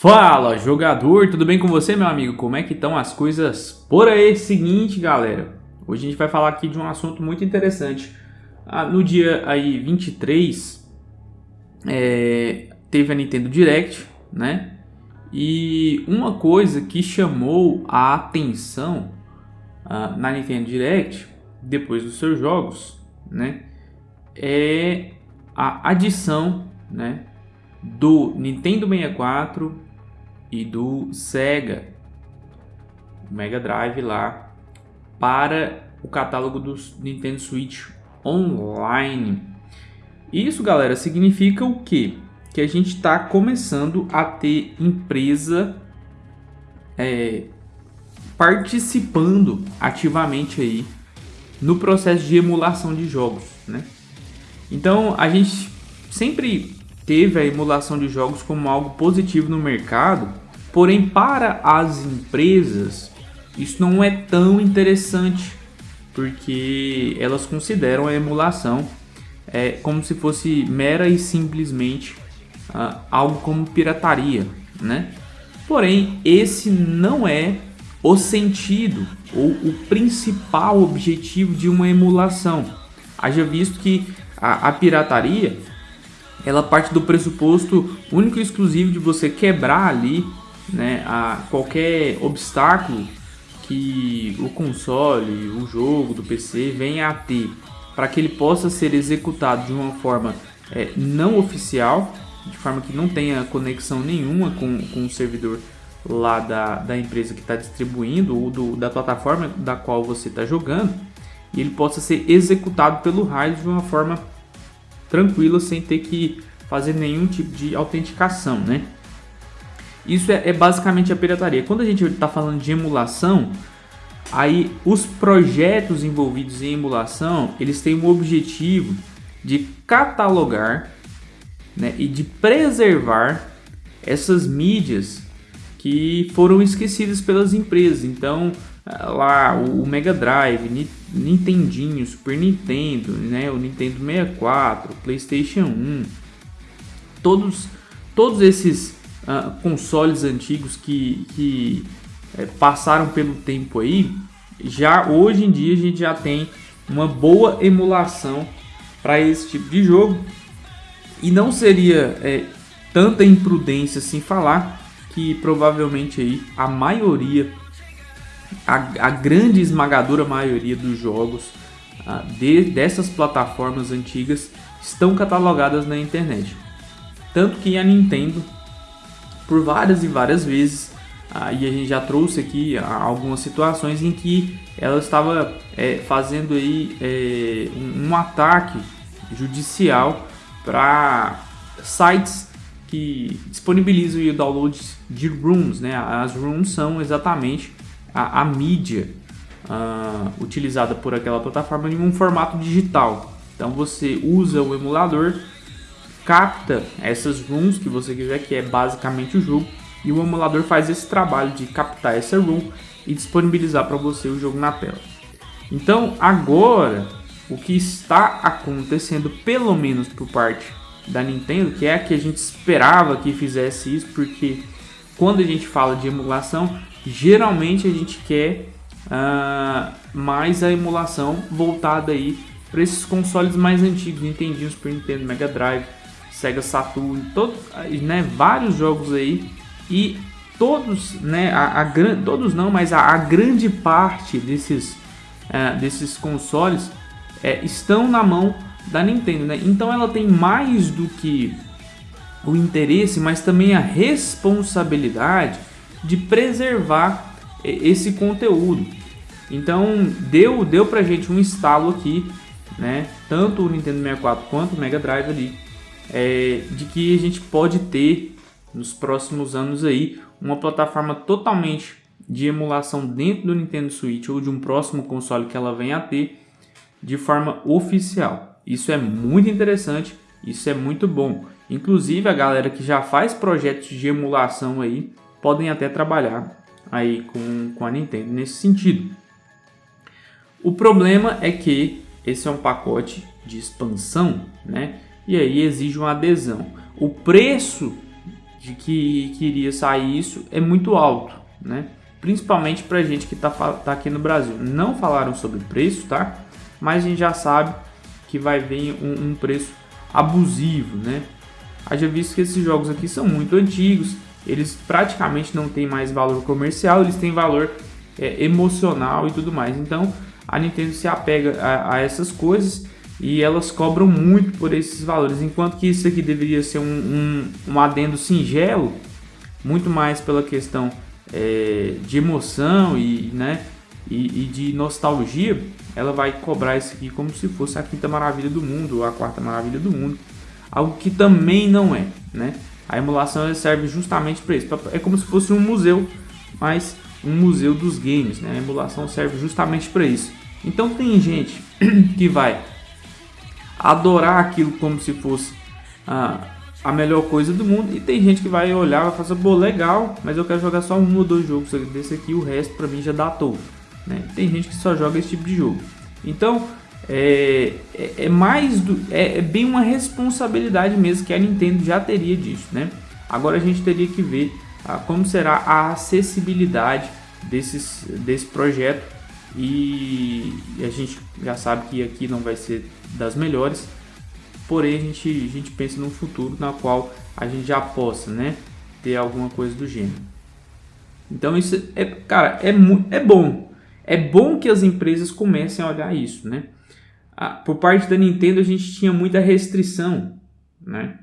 Fala, jogador, tudo bem com você, meu amigo? Como é que estão as coisas por aí? Seguinte, galera, hoje a gente vai falar aqui de um assunto muito interessante. Ah, no dia aí 23, é, teve a Nintendo Direct, né? E uma coisa que chamou a atenção ah, na Nintendo Direct, depois dos seus jogos, né? É a adição, né? Do Nintendo 64 e do Sega Mega Drive lá para o catálogo do Nintendo Switch Online. Isso, galera, significa o quê? Que a gente está começando a ter empresa é, participando ativamente aí no processo de emulação de jogos, né? Então a gente sempre teve a emulação de jogos como algo positivo no mercado, porém para as empresas isso não é tão interessante, porque elas consideram a emulação é, como se fosse mera e simplesmente uh, algo como pirataria, né? Porém, esse não é o sentido ou o principal objetivo de uma emulação. Haja visto que a, a pirataria ela parte do pressuposto único e exclusivo de você quebrar ali né, a qualquer obstáculo que o console, o jogo do PC venha a ter para que ele possa ser executado de uma forma é, não oficial, de forma que não tenha conexão nenhuma com, com o servidor lá da, da empresa que está distribuindo ou do, da plataforma da qual você está jogando, e ele possa ser executado pelo raio de uma forma tranquilo sem ter que fazer nenhum tipo de autenticação, né? Isso é, é basicamente a pirataria. Quando a gente está falando de emulação, aí os projetos envolvidos em emulação, eles têm o objetivo de catalogar né, e de preservar essas mídias que foram esquecidas pelas empresas. Então, lá o Mega Drive, Nintendinho, Super Nintendo, né, o Nintendo 64, PlayStation 1, todos, todos esses uh, consoles antigos que, que é, passaram pelo tempo aí, já hoje em dia a gente já tem uma boa emulação para esse tipo de jogo e não seria é, tanta imprudência assim falar que provavelmente aí a maioria a, a grande esmagadora maioria dos jogos uh, de, dessas plataformas antigas estão catalogadas na internet. Tanto que a Nintendo, por várias e várias vezes, uh, e a gente já trouxe aqui uh, algumas situações em que ela estava é, fazendo aí é, um, um ataque judicial para sites que disponibilizam o download de rooms, né? As rooms são exatamente a, a mídia uh, utilizada por aquela plataforma em um formato digital. Então você usa o emulador, capta essas rooms que você quiser, que é basicamente o jogo, e o emulador faz esse trabalho de captar essa room e disponibilizar para você o jogo na tela. Então agora o que está acontecendo, pelo menos por parte da Nintendo, que é a que a gente esperava que fizesse isso, porque quando a gente fala de emulação, geralmente a gente quer uh, mais a emulação voltada aí para esses consoles mais antigos, Nintendo, Super Nintendo, Mega Drive, Sega Saturn, todo, né, vários jogos aí e todos, né, a, a todos não, mas a, a grande parte desses, uh, desses consoles uh, estão na mão da Nintendo, né? Então ela tem mais do que o interesse, mas também a responsabilidade de preservar esse conteúdo. Então deu deu pra gente um estalo aqui, né? Tanto o Nintendo 64 quanto o Mega Drive ali, é, de que a gente pode ter nos próximos anos aí uma plataforma totalmente de emulação dentro do Nintendo Switch ou de um próximo console que ela venha a ter de forma oficial. Isso é muito interessante, isso é muito bom. Inclusive a galera que já faz projetos de emulação aí podem até trabalhar aí com, com a Nintendo nesse sentido. O problema é que esse é um pacote de expansão, né? E aí exige uma adesão. O preço de que, que iria sair isso é muito alto, né? Principalmente para gente que está tá aqui no Brasil. Não falaram sobre preço, tá? Mas a gente já sabe que vai vir um, um preço abusivo, né? Haja visto que esses jogos aqui são muito antigos, eles praticamente não têm mais valor comercial, eles têm valor é, emocional e tudo mais. Então a Nintendo se apega a, a, essas coisas e elas cobram muito por esses valores, enquanto que isso aqui deveria ser um, um, um adendo singelo, muito mais pela questão é, de emoção e, né, e, e, de nostalgia, ela vai cobrar isso aqui como se fosse a quinta maravilha do mundo ou a quarta maravilha do mundo, algo que também não é, né? A emulação serve justamente para isso, é como se fosse um museu, mas um museu dos games, né? A emulação serve justamente para isso. Então tem gente que vai adorar aquilo como se fosse a, a melhor coisa do mundo e tem gente que vai olhar e vai falar, pô, legal, mas eu quero jogar só um ou dois jogos desse aqui, o resto para mim já dá todo. Né? Tem gente que só joga esse tipo de jogo. Então é, é, é mais do, é, é, bem uma responsabilidade mesmo que a Nintendo já teria disso, né? Agora a gente teria que ver ah, como será a acessibilidade desses, desse projeto e, a gente já sabe que aqui não vai ser das melhores, porém a gente, a gente pensa no futuro na qual a gente já possa, né, ter alguma coisa do gênero. Então isso é, cara, é, é bom. É bom que as empresas comecem a olhar isso, né? por parte da Nintendo a gente tinha muita restrição, né?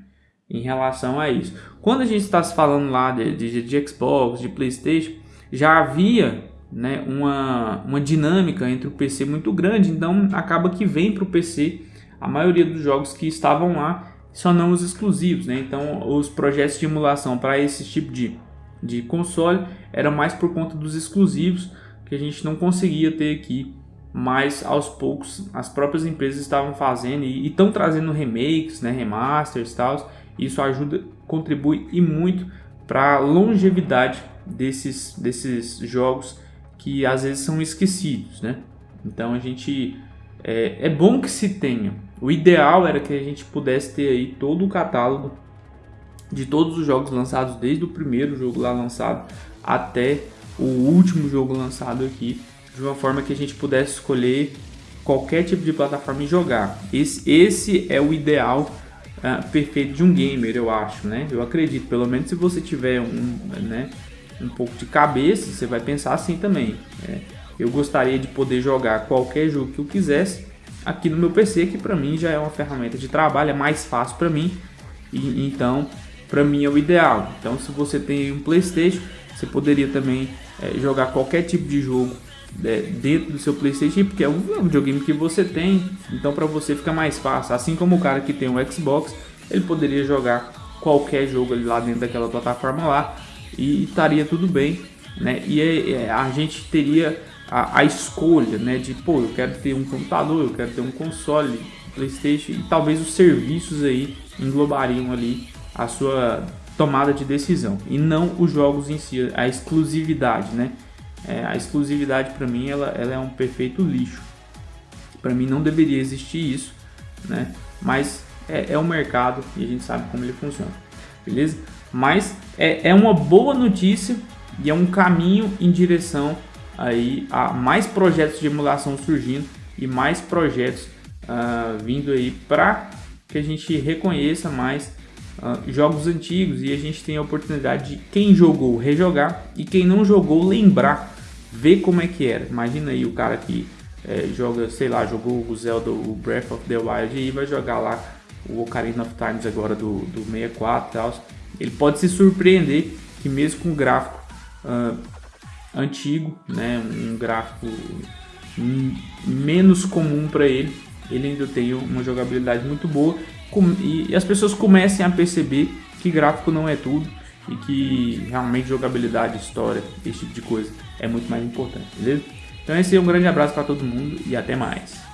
Em relação a isso. Quando a gente está falando lá de, de, de, Xbox, de Playstation, já havia né, uma, uma dinâmica entre o PC muito grande, então acaba que vem para o PC a maioria dos jogos que estavam lá, só não os exclusivos, né? Então os projetos de emulação para esse tipo de, de console eram mais por conta dos exclusivos que a gente não conseguia ter aqui mas aos poucos as próprias empresas estavam fazendo e estão trazendo remakes, né, remasters e tal. Isso ajuda, contribui e muito para a longevidade desses, desses jogos que às vezes são esquecidos, né? Então a gente é, é bom que se tenha. O ideal era que a gente pudesse ter aí todo o catálogo de todos os jogos lançados desde o primeiro jogo lá lançado até o último jogo lançado aqui de uma forma que a gente pudesse escolher qualquer tipo de plataforma e jogar. Esse, esse é o ideal uh, perfeito de um gamer, eu acho, né? Eu acredito, pelo menos se você tiver um, né, um pouco de cabeça, você vai pensar assim também. É, eu gostaria de poder jogar qualquer jogo que eu quisesse aqui no meu PC, que para mim já é uma ferramenta de trabalho, é mais fácil para mim. E, então, para mim é o ideal. Então, se você tem um PlayStation, você poderia também é, jogar qualquer tipo de jogo é, dentro do seu PlayStation, porque é um videogame que você tem, então para você fica mais fácil. Assim como o cara que tem um Xbox, ele poderia jogar qualquer jogo ali lá dentro daquela plataforma lá e estaria tudo bem, né? E é, é, a gente teria a, a, escolha, né? De pô, eu quero ter um computador, eu quero ter um console, PlayStation e talvez os serviços aí englobariam ali a sua tomada de decisão e não os jogos em si, a exclusividade, né? É, a exclusividade para mim ela, ela é um perfeito lixo. Para mim não deveria existir isso, né? Mas é, é um mercado e a gente sabe como ele funciona, beleza? Mas é, é uma boa notícia e é um caminho em direção aí a mais projetos de emulação surgindo e mais projetos uh, vindo aí para que a gente reconheça mais uh, jogos antigos e a gente tem a oportunidade de quem jogou rejogar e quem não jogou lembrar, ver como é que era. Imagina aí o cara que é, joga, sei lá, jogou o Zelda, o Breath of the Wild e vai jogar lá o Ocarina of Times agora do, do 64 e tal. Ele pode se surpreender que mesmo com um gráfico uh, antigo, né, um gráfico menos comum para ele, ele ainda tem uma jogabilidade muito boa e as pessoas comecem a perceber que gráfico não é tudo e que realmente jogabilidade, história, esse tipo de coisa é muito mais importante, beleza? Então esse é um grande abraço para todo mundo e até mais.